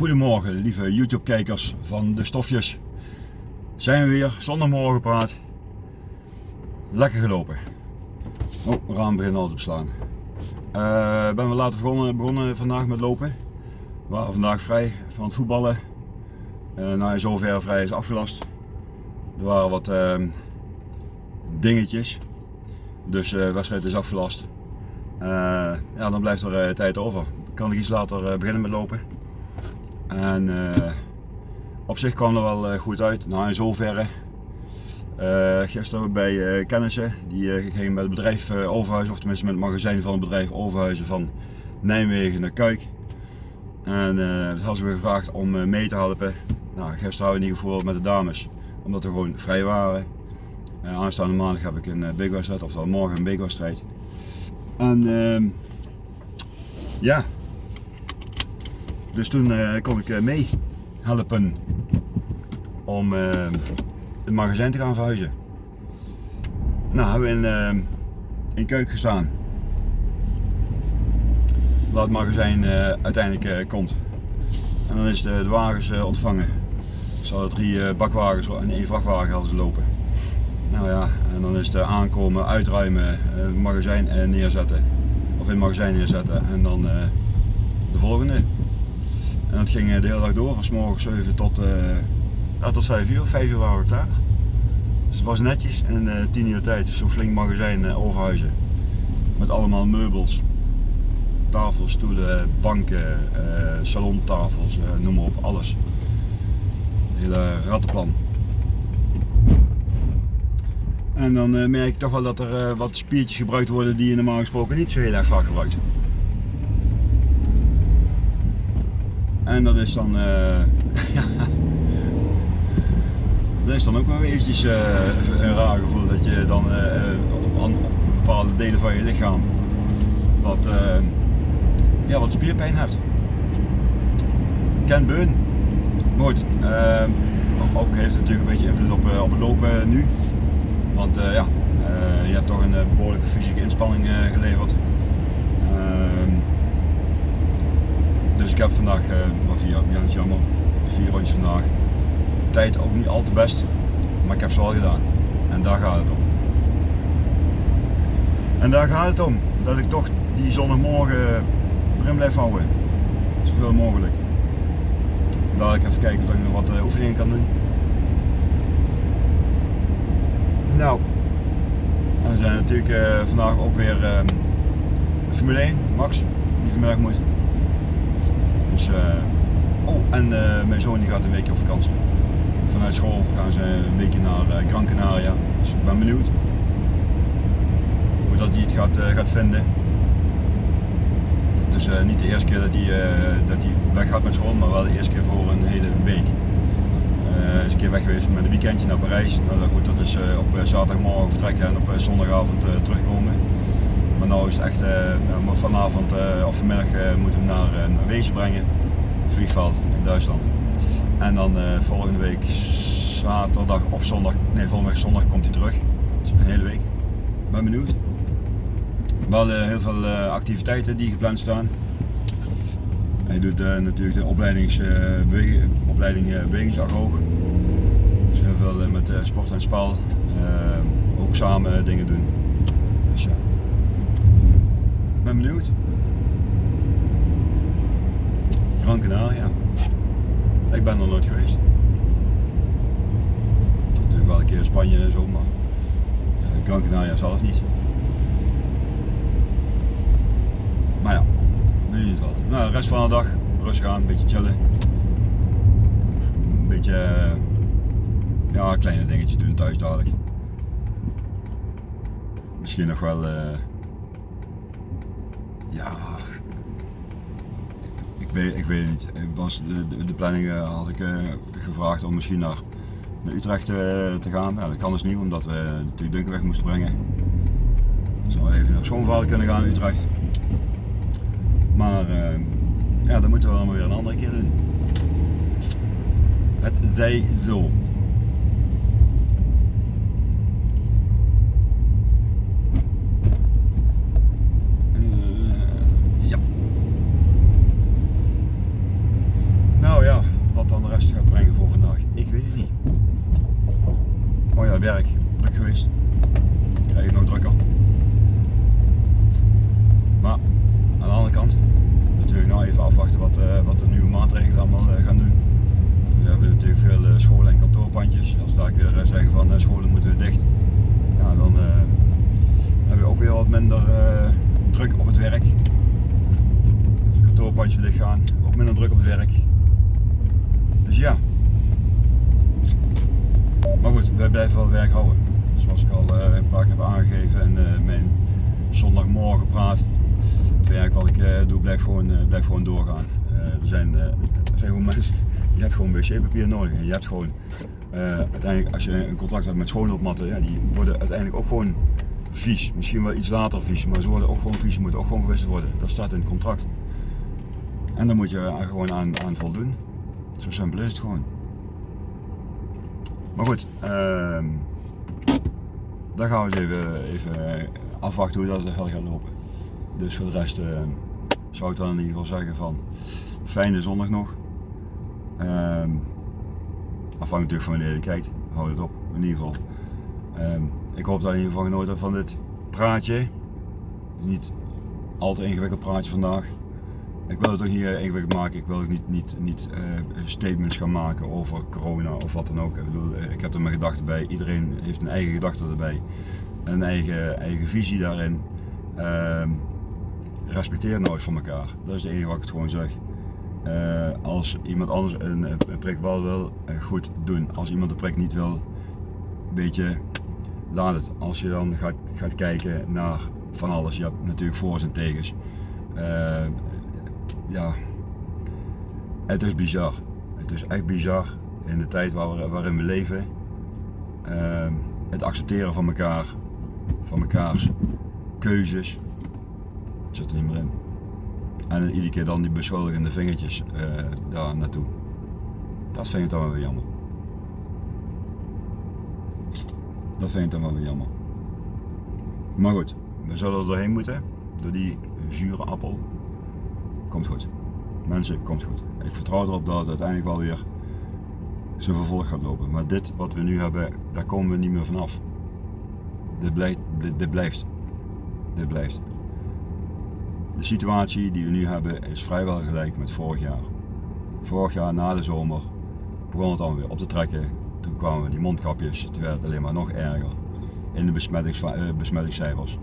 Goedemorgen lieve YouTube kijkers van de stofjes. Zijn we weer, zondagmorgen praat. Lekker gelopen. Oh, raam begint al te beslaan. Uh, ben we later begonnen, begonnen vandaag met lopen. We waren vandaag vrij van het voetballen. Uh, nou zover vrij is afgelast. Er waren wat uh, dingetjes. Dus de wedstrijd is afgelast. ja, dan blijft er tijd over. Kan ik iets later beginnen met lopen. En uh, op zich kwam er wel uh, goed uit. Nou in zoverre. Uh, gisteren bij kennissen, die gingen met het bedrijf Overhuizen, of tenminste met het magazijn van het bedrijf Overhuizen van Nijmegen naar Kuik. En dat hadden ze me gevraagd om mee te helpen. Nou, gisteren hadden we ieder geval met de dames, omdat we gewoon vrij waren. aanstaande maandag heb ik een big wedstrijd, oftewel morgen een big wedstrijd. En ehm, ja, dus toen uh, kon ik uh, mee helpen om uh, het magazijn te gaan verhuizen. Nou, hebben we in, in Keuk gestaan. Waar het magazijn uiteindelijk komt. En dan is de, de wagens ontvangen. Ze hadden drie bakwagens en één vrachtwagen hadden ze lopen. Nou ja, en dan is het aankomen, uitruimen, het magazijn neerzetten. Of in het magazijn neerzetten en dan de volgende. En dat ging eh, de hele dag door, van s morgens 7 tot, uh, tot 5 uur. 5 uur waren we klaar. Dus het was netjes en in uh, 10 uur tijd zo'n flink magazijn uh, overhuizen. Met allemaal meubels. Tafels, stoelen, banken, salontafels, noem maar op, alles. Hele rattenplan. En dan merk ik toch wel dat er wat spiertjes gebruikt worden die je normaal gesproken niet zo heel erg vaak gebruikt. En dat is dan, uh, dat is dan ook wel eventjes uh, een raar gevoel dat je dan uh, op, bepaalde delen van je lichaam wat, ja, wat spierpijn hebt. Ken Beun. Goed, ook heeft het natuurlijk een beetje invloed op, op het lopen nu. Want ja, je hebt toch een behoorlijke fysieke inspanning geleverd. Dus ik heb vandaag, maar vier, ja, is jammer, vier rondjes vandaag. Tijd ook niet al te best, maar ik heb ze wel gedaan. En daar gaat het om. En daar gaat het om, dat ik toch die zondagmorgen erin blijf houden. Zoveel mogelijk. Daar ik even kijken of ik nog wat uh, oefeningen kan doen. Nou, en we zijn natuurlijk uh, vandaag ook weer uh, Formule 1, Max, die vanmiddag moet. Dus, uh, oh, en uh, mijn zoon die gaat een weekje op vakantie. Vanuit school gaan ze een weekje naar uh, Gran Canaria. Dus ik ben benieuwd hoe dat hij het gaat, gaat vinden. Dus niet de eerste keer dat hij, dat weg gaat met school, maar wel de eerste keer voor een hele week. Hij is een keer weg geweest met een weekendje naar Parijs. Nou, goed, dat is op zaterdagmorgen vertrekken en op zondagavond terugkomen. Maar nu is het echt, uh, vanavond uh, of vanmiddag uh, moeten we naar, naar Wezen brengen, vliegveld in Duitsland. En dan volgende week zaterdag of zondag, nee volgende week zondag komt hij terug. Dus een hele week. Ben benieuwd. Wel heel veel activiteiten die gepland staan. Hij doet natuurlijk de opleidings, opleiding bewegingsagoog. Dus heel veel met sport en spel. ook samen dingen doen. Dus ja ben benieuwd. Gran Canaria. Ik ben er nooit geweest. Natuurlijk wel een keer in Spanje en zo, maar Gran Canaria zelf niet. Maar ja, weet je wel. Nou, de rest van de dag rustig aan, een beetje chillen. Een beetje, ja, kleine dingetjes doen thuis dadelijk. Misschien nog wel... Uh, ja, ik weet, ik weet het niet. Was, de, de, de planning uh, had ik uh, gevraagd om misschien naar, naar Utrecht te gaan. Ja, dat kan dus niet, omdat we natuurlijk Dunkerweg moesten brengen. Zou even naar Schoonvader kunnen gaan in Utrecht. Maar ja, dat moeten we dan weer een andere keer doen. Het zij zo. mijn werk druk geweest. Krijg ik nog drukker. Maar aan de andere kant, natuurlijk nou even afwachten wat, uh, wat de nieuwe maatregelen allemaal uh, gaan doen. We hebben natuurlijk veel uh, scholen en Als daar weer zeggen van scholen moeten we dicht, ja, dan hebben we ook weer wat minder druk op het werk. Als een kantoorpandje dicht gaan, ook minder druk op het werk. Dus ja. Maar goed, wij blijven wel werk houden. Zoals ik al een paar keer heb aangegeven uh, mijn zondagmorgen praat. Het werk wat ik doe blijft gewoon, blijft gewoon doorgaan. er, zijn, er zijn gewoon mensen, je hebt gewoon wc-papier nodig. Je gewoon, uiteindelijk als je een contract hebt met schoonloopmatten, ja, die worden uiteindelijk ook gewoon vies. Misschien wel iets later vies, maar ze worden ook gewoon vies, moeten ook gewoon gewisseld worden. Dat staat in het contract. En dan moet je er gewoon aan, aan voldoen. Zo simpel is het gewoon. Maar goed, uh, dan gaan we eens even, even afwachten hoe dat verder gaat lopen. Dus voor de rest uh, zou ik dan in ieder geval zeggen van fijne zondag nog. Uh, afhankelijk van wanneer je kijkt, hou het op in ieder geval. Ehm, ik hoop dat je in ieder geval genoten hebt van dit praatje. Niet al te ingewikkeld praatje vandaag. Ik wil het ook niet eh, ingewikkeld maken. Ik wil ook niet, niet, niet uh, statements gaan maken over corona of wat dan ook. Ik, bedoel, eh, ik heb er mijn gedachten bij. Iedereen heeft een eigen gedachte erbij. Een eigen, eigen visie daarin. Uh, respecteer nooit van elkaar. Dat is het enige wat ik het gewoon zeg. Uh, als iemand anders een, prik wel wil, goed doen. Als iemand de prik niet wil, een beetje laat het. Als je dan gaat, gaat kijken naar van alles, je hebt natuurlijk voor's en tegens. Uh, ja, het is bizar. Het is echt bizar in de tijd waar, waarin we leven. Uh, het accepteren van elkaar, van mekaars keuzes, zit er niet meer in. En iedere keer dan die beschuldigende vingertjes uh, daar naartoe. Dat vind ik dan wel weer jammer. Dat vind ik dan wel weer jammer. Maar goed, we zullen er doorheen moeten, door die zure appel komt goed. Mensen, komt goed. Ik vertrouw erop dat het uiteindelijk wel weer zijn vervolg gaat lopen. Maar dit wat we nu hebben, daar komen we niet meer vanaf. Dit blijft. Dit, blijft. Dit blijft. De situatie die we nu hebben is vrijwel gelijk met vorig jaar. Vorig jaar na de zomer begon het dan weer op te trekken. Toen kwamen die mondkapjes, toen werd het alleen maar nog erger in de besmettings, eh, besmettingscijfers.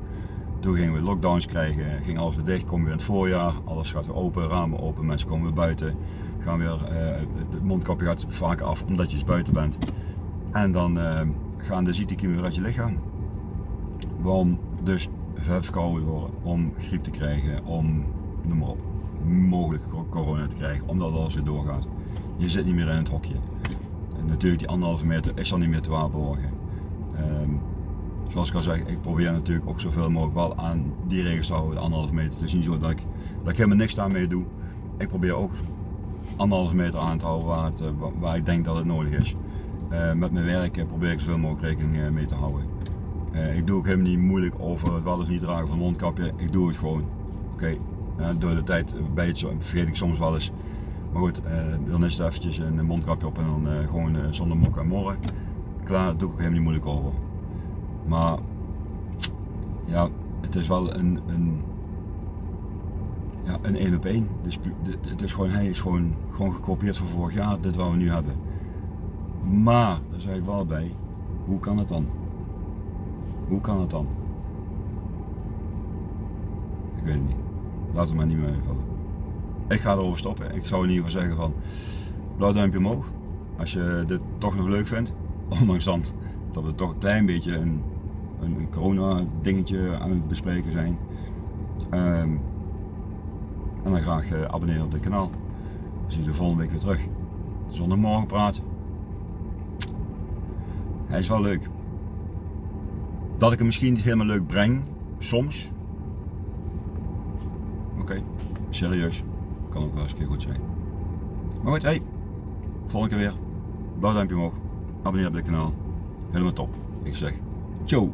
Toen gingen we lockdowns krijgen, ging alles weer dicht, komen weer in het voorjaar, alles gaat weer open, ramen open, mensen komen weer buiten. Gaan weer, uh, het mondkapje gaat vaak af omdat je eens buiten bent. En dan uh, gaan de ziektekiemen weer uit je lichaam. Waarom dus verkouden worden, om griep te krijgen, om, noem maar op, mogelijk corona te krijgen, omdat alles weer doorgaat. Je zit niet meer in het hokje. En natuurlijk die anderhalve meter is al niet meer te waarborgen. Um, zoals ik al zeg, ik probeer natuurlijk ook zoveel mogelijk wel aan die regels te houden, de anderhalve meter. Het is niet zo dat ik, dat ik helemaal niks daarmee doe. Ik probeer ook anderhalve meter aan te houden waar, eh, waar ik denk dat het nodig is. Uh, met mijn werk probeer ik zoveel mogelijk rekening eh, mee te houden. Uh, ik doe ook helemaal niet moeilijk over het wel of niet dragen van mondkapje. Ik doe het gewoon. Oké, okay. door de tijd bij het, vergeet ik soms wel eens. Maar goed, dan is het eventjes een mondkapje op en dan gewoon zonder mok en morren. Klaar, doe ik ook helemaal niet moeilijk over. Maar ja, het is wel een, een, ja, een 1 op 1. Dus het is gewoon, hij is gewoon, gewoon gekopieerd van vorig jaar, dit wat we nu hebben. Maar, daar zeg ik wel bij, hoe kan het dan? Hoe kan het dan? Ik weet het niet. Laten we maar niet meer invallen. Ik ga erover stoppen. Ik zou in ieder geval zeggen van blauw duimpje omhoog. Als je dit toch nog leuk vindt. Ondanks dan dat we toch een klein beetje een een, corona dingetje aan het bespreken zijn. Ehm, en dan graag uh, abonneren op dit kanaal. Dan zie je de volgende week weer terug. Zondagmorgen praat. Hij is wel leuk. Dat ik hem misschien niet helemaal leuk breng, soms. Oké, serieus. Kan ook wel eens een keer goed zijn. Maar goed, hey. Volgende keer weer. Blauw duimpje omhoog. Abonneer op dit kanaal. Helemaal top. Ik zeg, ciao.